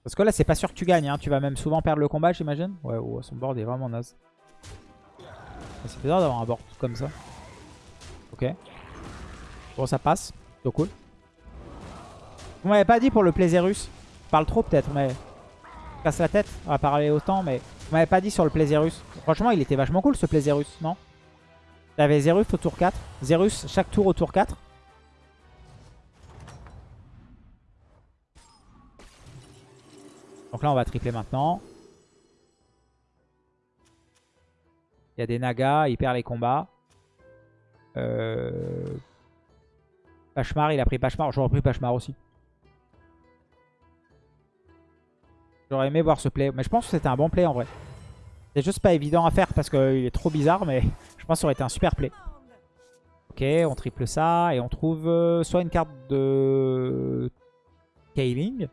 Parce que là, c'est pas sûr que tu gagnes. Hein. Tu vas même souvent perdre le combat, j'imagine. Ouais, son board est vraiment naze. C'est bizarre d'avoir un board comme ça. Ok. Bon, ça passe. C'est cool. Vous m'avez pas dit pour le Plaisirus. Je parle trop peut-être, mais... Casse la tête à parler autant, mais... Vous m'avez pas dit sur le Plaisirus. Franchement, il était vachement cool ce Plaisirus, non? T'avais Zerus au tour 4. Zerus chaque tour au tour 4. Donc là, on va tripler maintenant. Il y a des nagas, il perd les combats. Euh... Pachemar, il a pris Pachemar. J'aurais pris Pachemar aussi. J'aurais aimé voir ce play. Mais je pense que c'était un bon play en vrai. C'est juste pas évident à faire parce qu'il est trop bizarre. Mais je pense que ça aurait été un super play. Ok, on triple ça. Et on trouve euh, soit une carte de Kaling.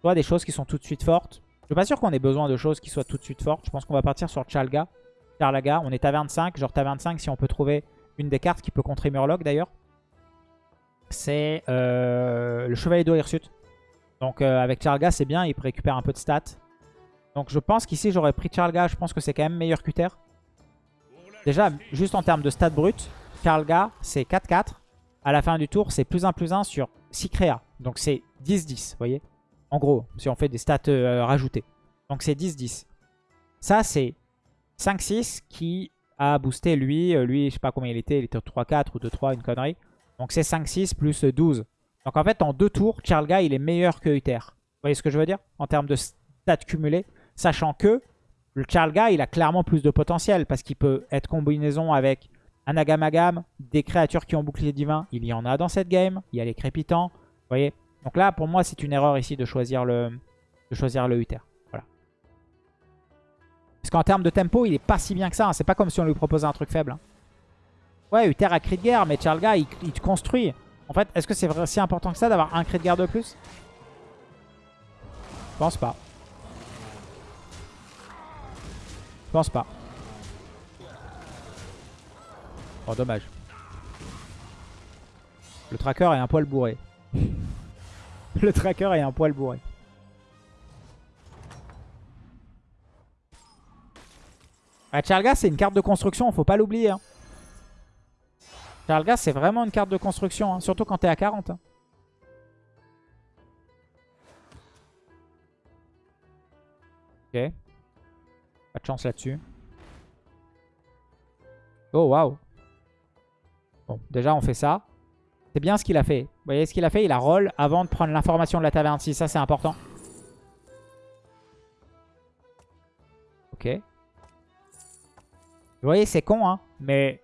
Soit des choses qui sont tout de suite fortes. Je suis pas sûr qu'on ait besoin de choses qui soient tout de suite fortes. Je pense qu'on va partir sur Chalga. Charlaga. On est à 25. Genre à 25 si on peut trouver une des cartes qui peut contrer Murloc d'ailleurs. C'est euh, le Chevalier d'Ohirsut. Donc euh, avec Charlga c'est bien, il peut récupérer un peu de stats. Donc je pense qu'ici j'aurais pris Charlga, je pense que c'est quand même meilleur qu'Uther. Déjà, juste en termes de stats brut, Charlga c'est 4-4. À la fin du tour, c'est plus 1 plus 1 sur 6 créas. Donc c'est 10-10, vous voyez En gros, si on fait des stats euh, rajoutées. Donc c'est 10-10. Ça c'est 5-6 qui a boosté lui. Euh, lui, je sais pas combien il était. Il était 3-4 ou 2-3, une connerie. Donc c'est 5-6 plus 12. Donc en fait, en deux tours, Charlga, il est meilleur que Uther. Vous voyez ce que je veux dire? En termes de stats cumulés. Sachant que le Charlga, il a clairement plus de potentiel. Parce qu'il peut être combinaison avec un Agamagam, des créatures qui ont bouclier divin. Il y en a dans cette game. Il y a les crépitants. Vous voyez? Donc là, pour moi, c'est une erreur ici de choisir le, de choisir le Uther. Parce qu'en termes de tempo, il est pas si bien que ça. Hein. C'est pas comme si on lui proposait un truc faible. Hein. Ouais, Uther a cri de guerre, mais Charlga, il, il te construit. En fait, est-ce que c'est si important que ça d'avoir un cri de guerre de plus? Je pense pas. Je pense pas. Oh, dommage. Le tracker est un poil bourré. Le tracker est un poil bourré. Ah, Charlga, c'est une carte de construction, faut pas l'oublier. Hein. Charlga, c'est vraiment une carte de construction, hein, surtout quand t'es à 40. Hein. Ok. Pas de chance là-dessus. Oh, waouh. Bon, déjà, on fait ça. C'est bien ce qu'il a fait. Vous voyez ce qu'il a fait? Il a roll avant de prendre l'information de la taverne. Si, ça, c'est important. Ok. Vous voyez, c'est con, hein. Mais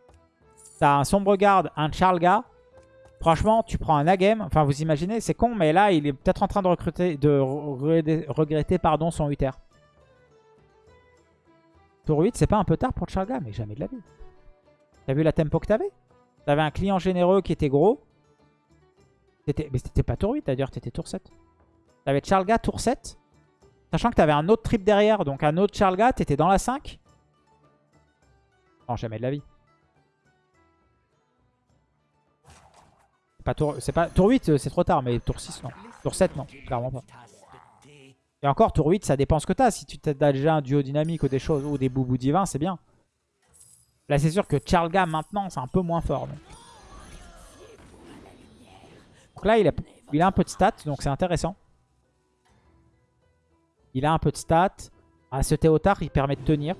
t'as un Sombre Garde, un Charlga. Franchement, tu prends un Agem. Enfin, vous imaginez, c'est con, mais là, il est peut-être en train de, recruter, de regretter pardon, son Uther. Tour 8, c'est pas un peu tard pour Charlga Mais jamais de la vie. T'as vu la tempo que t'avais? T'avais un client généreux qui était gros. Mais c'était pas tour 8 d'ailleurs, t'étais tour 7. T'avais Charlga tour 7. Sachant que t'avais un autre trip derrière, donc un autre Charlga, t'étais dans la 5. Non, jamais de la vie. Pas tour, pas, tour 8, euh, c'est trop tard, mais tour 6, non. Tour 7, non. Clairement pas. Et encore, tour 8, ça dépend ce que t'as. Si tu as déjà un duo dynamique ou des choses, ou des boubous divins, c'est bien. Là, c'est sûr que Charlga, maintenant, c'est un peu moins fort. Donc, là, il a, il a un peu de stats, donc c'est intéressant. Il a un peu de stats. Ah, ce Théotard, il permet de tenir.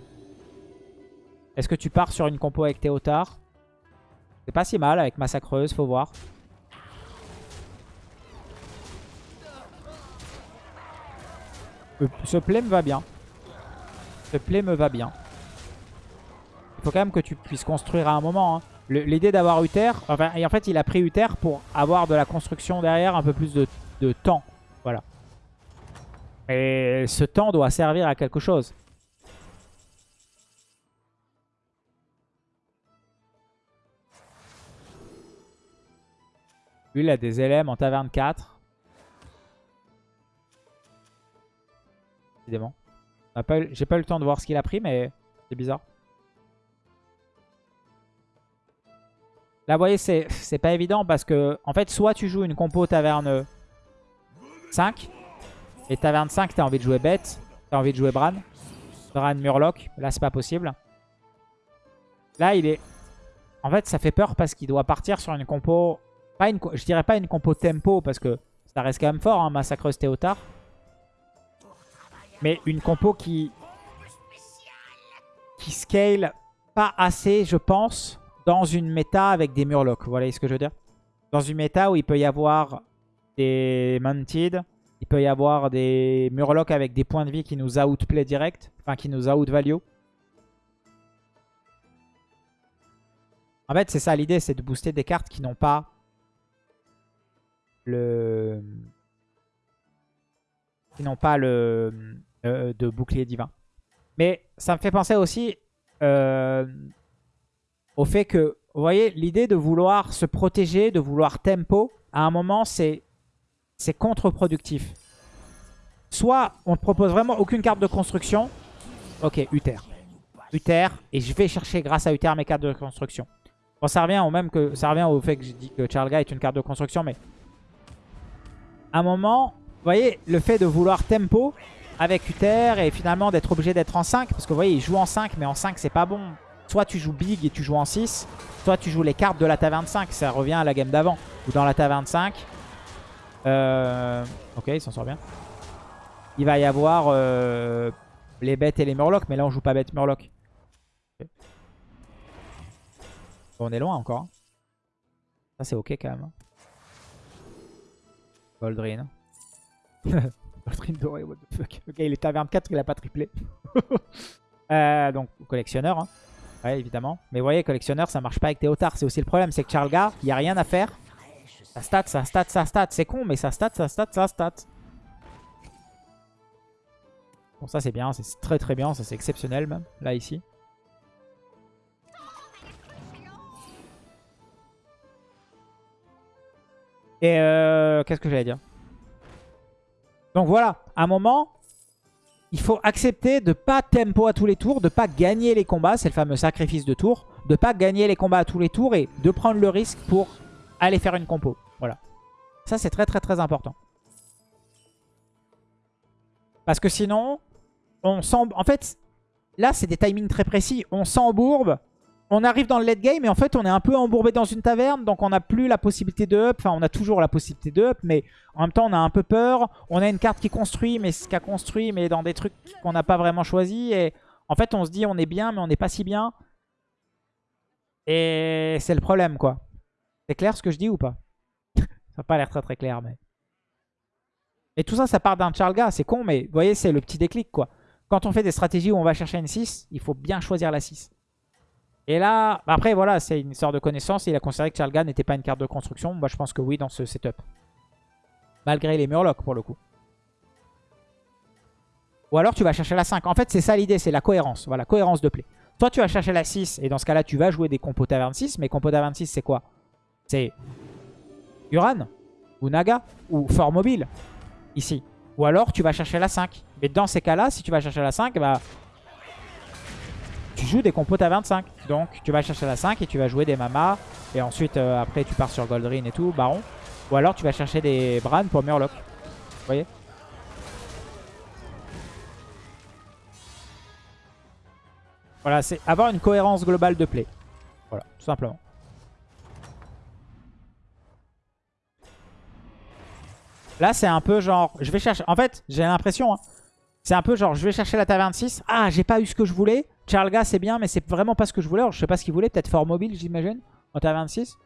Est-ce que tu pars sur une compo avec Théotard? C'est pas si mal avec Massacreuse, faut voir. Ce play me va bien. Ce play me va bien. Il faut quand même que tu puisses construire à un moment. Hein. L'idée d'avoir Uther, enfin, et en fait il a pris Uther pour avoir de la construction derrière un peu plus de, de temps. Voilà. Et ce temps doit servir à quelque chose. Lui, il a des LM en taverne 4. J'ai pas eu le temps de voir ce qu'il a pris, mais c'est bizarre. Là, vous voyez, c'est pas évident parce que, en fait, soit tu joues une compo taverne 5, et taverne 5, t'as envie de jouer bête, t'as envie de jouer Bran. Bran Murloc, là, c'est pas possible. Là, il est... En fait, ça fait peur parce qu'il doit partir sur une compo... Pas une... Je dirais pas une compo tempo parce que ça reste quand même fort, hein, Massacreuse Théotard. Mais une compo qui... Qui scale pas assez, je pense, dans une méta avec des Murlocs. Vous voyez ce que je veux dire? Dans une méta où il peut y avoir des Mounted, il peut y avoir des Murlocs avec des points de vie qui nous outplay direct, enfin qui nous outvalue. En fait, c'est ça l'idée, c'est de booster des cartes qui n'ont pas le... qui n'ont pas le euh, de bouclier divin. Mais ça me fait penser aussi euh, au fait que, vous voyez, l'idée de vouloir se protéger, de vouloir tempo, à un moment, c'est contre-productif. Soit on ne propose vraiment aucune carte de construction. Ok, Uther. Uther, et je vais chercher grâce à Uther mes cartes de construction. Bon, ça revient au même que ça revient au fait que j'ai dit que Charles est une carte de construction, mais à un moment, vous voyez, le fait de vouloir tempo avec Uther et finalement d'être obligé d'être en 5, parce que vous voyez, il joue en 5, mais en 5, c'est pas bon. Soit tu joues big et tu joues en 6, soit tu joues les cartes de la taverne 5, ça revient à la game d'avant. Ou dans la taverne 5. Euh... Ok, il s'en sort bien. Il va y avoir euh, les bêtes et les murlocs, mais là on joue pas bête murloc. on est loin encore. Hein. Ça c'est ok quand même. Hein. Goldrin. Ok, il est taverne 4, il a pas triplé. euh, donc collectionneur. Hein. Ouais, évidemment. Mais vous voyez, collectionneur, ça marche pas avec Théotard. C'est aussi le problème, c'est que Charlgar, il n'y a rien à faire. Ça stat, ça stat, ça stat. C'est con, mais ça stat, ça stat, ça stat. Bon, ça c'est bien, c'est très très bien, ça c'est exceptionnel même, là ici. Et euh, qu'est-ce que j'allais dire? Donc voilà, à un moment, il faut accepter de pas tempo à tous les tours, de pas gagner les combats, c'est le fameux sacrifice de tour, de pas gagner les combats à tous les tours et de prendre le risque pour aller faire une compo. Voilà. Ça, c'est très très très important. Parce que sinon, on. En fait, là, c'est des timings très précis. On s'embourbe on arrive dans le late game et en fait on est un peu embourbé dans une taverne donc on n'a plus la possibilité de up, enfin on a toujours la possibilité de up mais en même temps on a un peu peur, on a une carte qui construit mais ce qu'a construit mais dans des trucs qu'on n'a pas vraiment choisi et en fait on se dit on est bien mais on n'est pas si bien et c'est le problème quoi. C'est clair ce que je dis ou pas? Ça n'a pas l'air très très clair mais... Et tout ça ça part d'un Charlga, c'est con mais vous voyez c'est le petit déclic quoi. Quand on fait des stratégies où on va chercher une 6, il faut bien choisir la 6. Et là, après voilà, c'est une sorte de connaissance. Il a considéré que Charlgan n'était pas une carte de construction. Moi je pense que oui dans ce setup. Malgré les Murlocs pour le coup. Ou alors tu vas chercher la 5. En fait c'est ça l'idée, c'est la cohérence. Voilà, cohérence de play. Toi tu vas chercher la 6 et dans ce cas-là tu vas jouer des compos taverne 6. Mais compos taverne 6 c'est quoi? C'est Uran ou Naga ou Fort Mobile ici. Ou alors tu vas chercher la 5. Mais dans ces cas-là, si tu vas chercher la 5, bah tu joues des compos à 25. Donc tu vas chercher la 5 et tu vas jouer des mamas. Et ensuite, euh, après, tu pars sur Goldrin et tout, Baron. Ou alors tu vas chercher des Bran pour Murloc. Vous voyez? Voilà, c'est avoir une cohérence globale de play. Voilà, tout simplement. Là, c'est un peu genre... Je vais chercher... En fait, j'ai l'impression... Hein, c'est un peu genre, je vais chercher la taverne 6. Ah, j'ai pas eu ce que je voulais. Charlga, c'est bien, mais c'est vraiment pas ce que je voulais. Alors, je sais pas ce qu'il voulait. Peut-être fort mobile, j'imagine, en taverne 6.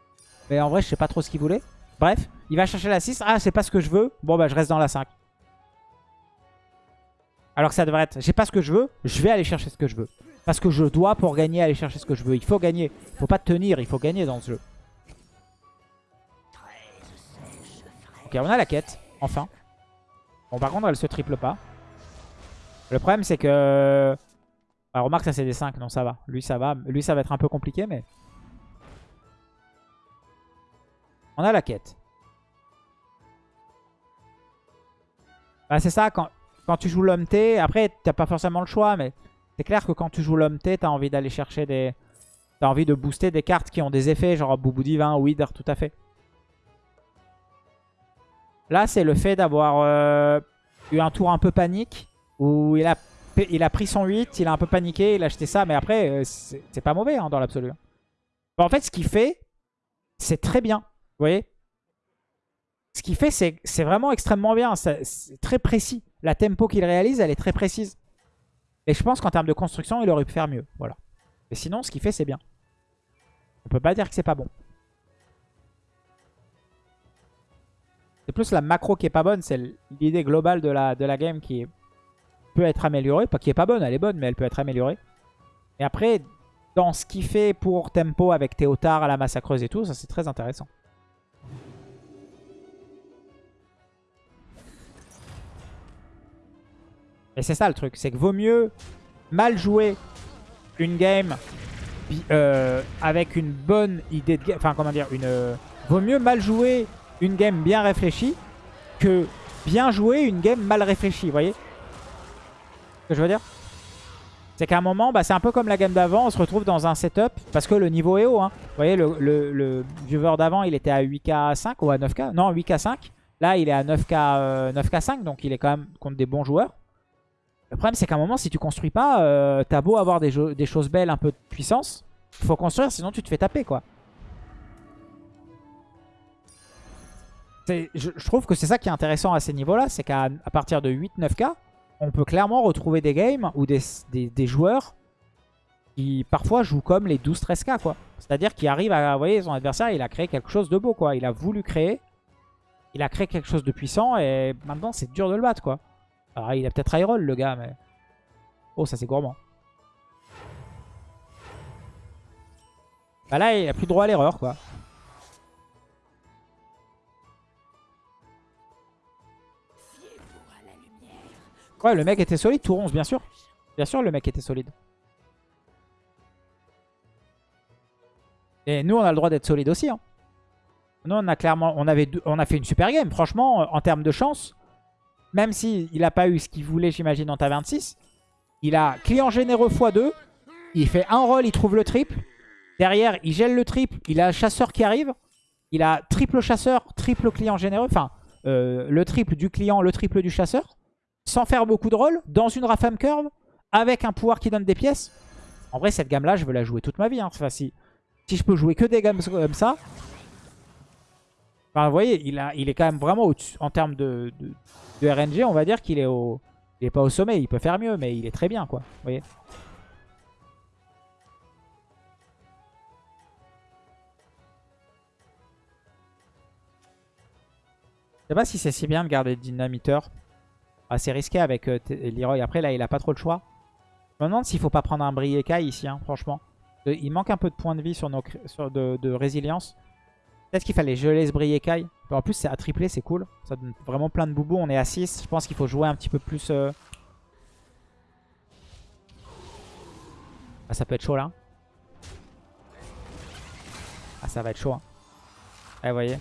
Mais en vrai, je sais pas trop ce qu'il voulait. Bref, il va chercher la 6. Ah, c'est pas ce que je veux. Bon, bah, je reste dans la 5. Alors que ça devrait être, j'ai pas ce que je veux, je vais aller chercher ce que je veux. Parce que je dois, pour gagner, aller chercher ce que je veux. Il faut gagner. Il faut pas tenir, il faut gagner dans ce jeu. Ok, on a la quête, enfin. Bon, par contre, elle se triple pas. Le problème, c'est que... Bah, remarque, ça c'est des 5, non, ça va. Lui, ça va. Lui, ça va être un peu compliqué, mais... On a la quête. Bah, c'est ça, quand, tu joues l'homme T, après, t'as pas forcément le choix, mais c'est clair que quand tu joues l'homme T, t'as envie d'aller chercher des... T'as envie de booster des cartes qui ont des effets, genre Boubou Divin, Wither, tout à fait. Là, c'est le fait d'avoir euh, eu un tour un peu panique, où il a, il a pris son 8, il a un peu paniqué, il a acheté ça, mais après, euh, c'est pas mauvais hein, dans l'absolu. en fait, ce qu'il fait, c'est très bien. Vous voyez Ce qu'il fait, c'est vraiment extrêmement bien. C'est très précis. La tempo qu'il réalise, elle est très précise. Et je pense qu'en termes de construction, il aurait pu faire mieux. Voilà. Mais sinon, ce qu'il fait, c'est bien. On peut pas dire que c'est pas bon. C'est plus la macro qui est pas bonne. C'est l'idée globale de la, de la game qui peut être améliorée. Pas qui est pas bonne, elle est bonne, mais elle peut être améliorée. Et après, dans ce qu'il fait pour tempo avec Théotard à la massacreuse et tout, ça c'est très intéressant. Et c'est ça le truc, c'est que vaut mieux mal jouer une game euh, avec une bonne idée de game. Enfin, comment dire, une. Euh, vaut mieux mal jouer une game bien réfléchie que bien jouer une game mal réfléchie, voyez? Ce que je veux dire? C'est qu'à un moment, bah, c'est un peu comme la game d'avant, on se retrouve dans un setup, parce que le niveau est haut. Hein. Vous voyez, le, viewer d'avant, il était à 8k5 ou à 9k Non, 8k5. Là, il est à 9k, 9k5, euh, donc il est quand même contre des bons joueurs. Le problème, c'est qu'à un moment, si tu construis pas, euh, t'as beau avoir des, des, choses belles, un peu de puissance, il faut construire, sinon tu te fais taper, quoi. Je, trouve que c'est ça qui est intéressant à ces niveaux-là, c'est qu'à partir de 8-9k, on peut clairement retrouver des games ou des, joueurs qui parfois jouent comme les 12-13k, quoi. C'est-à-dire qu'il arrive à, vous voyez, son adversaire, il a créé quelque chose de beau, quoi. Il a voulu créer, il a créé quelque chose de puissant et maintenant c'est dur de le battre, quoi. Alors il a peut-être high le gars, mais... Oh, ça c'est gourmand. Bah là, il a plus droit à l'erreur, quoi. Ouais, le mec était solide, tout 11, bien sûr. Bien sûr, le mec était solide. Et nous, on a le droit d'être solide aussi. Hein. Nous, on a clairement, on, a fait une super game. Franchement, en termes de chance, même s'il n'a pas eu ce qu'il voulait, j'imagine, en ta 26, il a client généreux x2. Il fait un roll, il trouve le triple. Derrière, il gèle le triple. Il a chasseur qui arrive. Il a triple chasseur, triple client généreux. Enfin, euh, le triple du client, le triple du chasseur. Sans faire beaucoup de rôles, dans une Rafam Curve, avec un pouvoir qui donne des pièces. En vrai, cette gamme-là, je veux la jouer toute ma vie. Hein. Enfin, si, si je peux jouer que des gammes comme ça, vous voyez, il, est quand même vraiment au-dessus. En termes de, de, RNG, on va dire qu'il est au... Il est pas au sommet, il peut faire mieux, mais il est très bien, quoi. Vous voyez Je sais pas si c'est si bien de garder Dynamiteur. Assez risqué avec euh, Leroy. Après, là, il a pas trop le choix. Je me demande s'il faut pas prendre un Brieka ici, hein, franchement. Il manque un peu de points de vie sur nos, de, résilience. Peut-être qu'il fallait geler ce Briekai. En plus, c'est à tripler, c'est cool. Ça donne vraiment plein de boubous. On est à 6. Je pense qu'il faut jouer un petit peu plus... Euh, ah, ça peut être chaud, là. Ah, ça va être chaud. Hein. Eh, vous voyez.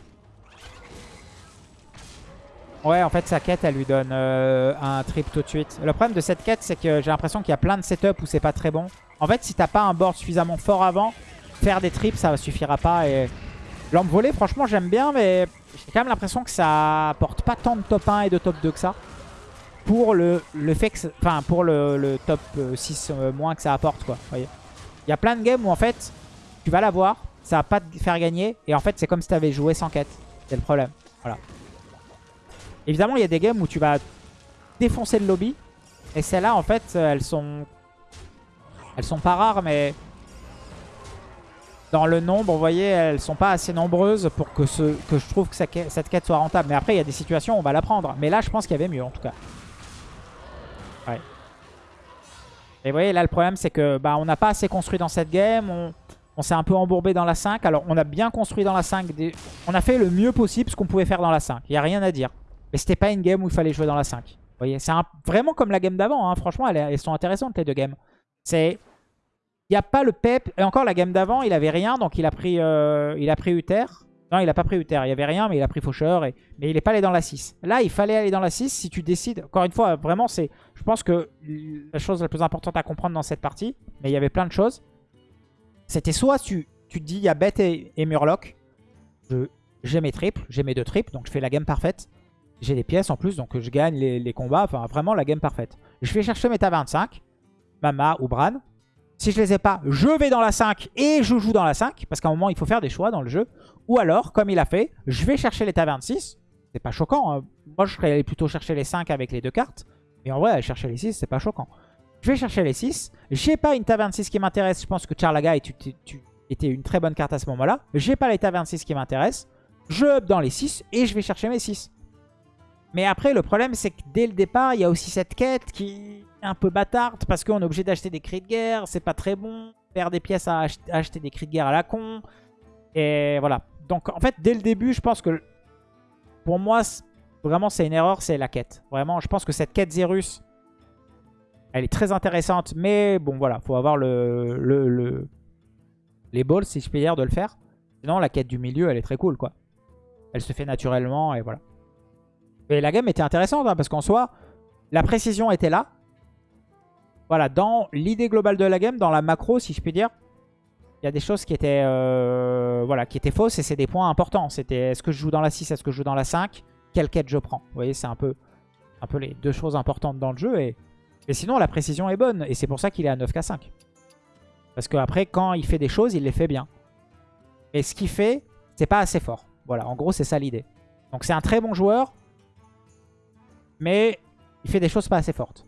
Ouais, en fait, sa quête, elle lui donne euh, un trip tout de suite. Le problème de cette quête, c'est que j'ai l'impression qu'il y a plein de setups où c'est pas très bon. En fait, si t'as pas un board suffisamment fort avant, faire des trips, ça suffira pas. Et Lampe volée, franchement, j'aime bien, mais j'ai quand même l'impression que ça apporte pas tant de top 1 et de top 2 que ça. Pour le, le pour le, top 6 euh, moins que ça apporte, quoi. Il y a plein de games où, en fait, tu vas l'avoir, ça va pas te faire gagner, et en fait, c'est comme si tu avais joué sans quête. C'est le problème. Voilà. Évidemment, il y a des games où tu vas défoncer le lobby, et celles-là, en fait, elles sont... Elles sont pas rares, mais dans le nombre, vous voyez, elles sont pas assez nombreuses pour que, ce, que je trouve que cette quête soit rentable. Mais après, il y a des situations où on va la prendre. Mais là, je pense qu'il y avait mieux, en tout cas. Ouais. Et vous voyez, là, le problème, c'est que bah, on n'a pas assez construit dans cette game. On, s'est un peu embourbé dans la 5. Alors, on a bien construit dans la 5. On a fait le mieux possible ce qu'on pouvait faire dans la 5. Il n'y a rien à dire. Mais c'était pas une game où il fallait jouer dans la 5. Vous voyez, c'est vraiment comme la game d'avant. Hein. Franchement, elles, sont intéressantes, les deux games. C'est il n'y a pas le pep. Et encore, la game d'avant, il avait rien. Donc, il a pris, euh, il a pris Uther. Non, il n'a pas pris Uther. Il n'y avait rien, mais il a pris Faucheur. Et... Mais il n'est pas allé dans la 6. Là, il fallait aller dans la 6 si tu décides. Encore une fois, vraiment, c'est. je pense que la chose la plus importante à comprendre dans cette partie, mais il y avait plein de choses, c'était soit tu, tu te dis, il y a Bête et, Murloc. J'ai mes triples. J'ai mes deux triples. Donc, je fais la game parfaite. J'ai des pièces en plus. Donc, je gagne les, les combats. Enfin, vraiment, la game parfaite. Je vais chercher mes 25. Mama ou Bran. Si je les ai pas, je vais dans la 5 et je joue dans la 5. Parce qu'à un moment, il faut faire des choix dans le jeu. Ou alors, comme il a fait, je vais chercher l'état 26. C'est pas choquant. Hein. Moi, je serais allé plutôt chercher les 5 avec les deux cartes. Mais en vrai, chercher les 6, c'est pas choquant. Je vais chercher les 6. J'ai pas une ta 26 qui m'intéresse. Je pense que Charlaga était une très bonne carte à ce moment-là. J'ai pas l'état 26 qui m'intéresse. Je up dans les 6 et je vais chercher mes 6. Mais après, le problème, c'est que dès le départ, il y a aussi cette quête qui est un peu bâtarde parce qu'on est obligé d'acheter des cris de guerre. C'est pas très bon. Faire des pièces à acheter des cris de guerre à la con. Et voilà. Donc, en fait, dès le début, je pense que pour moi, vraiment, c'est une erreur, c'est la quête. Vraiment, je pense que cette quête Zerus, elle est très intéressante. Mais bon, voilà, faut avoir le, le, les balls, si je puis dire, de le faire. Sinon, la quête du milieu, elle est très cool, quoi. Elle se fait naturellement et voilà. Et la game était intéressante hein, parce qu'en soi, la précision était là. Voilà, dans l'idée globale de la game, dans la macro, si je puis dire, il y a des choses qui étaient, euh, voilà, qui étaient fausses et c'est des points importants. C'était est-ce que je joue dans la 6, est-ce que je joue dans la 5 Quelle quête je prends? Vous voyez, c'est un peu, un peu les deux choses importantes dans le jeu. Et, et sinon, la précision est bonne et c'est pour ça qu'il est à 9k5. Parce qu'après, quand il fait des choses, il les fait bien. Et ce qu'il fait, c'est pas assez fort. Voilà, en gros, c'est ça l'idée. Donc c'est un très bon joueur mais il fait des choses pas assez fortes.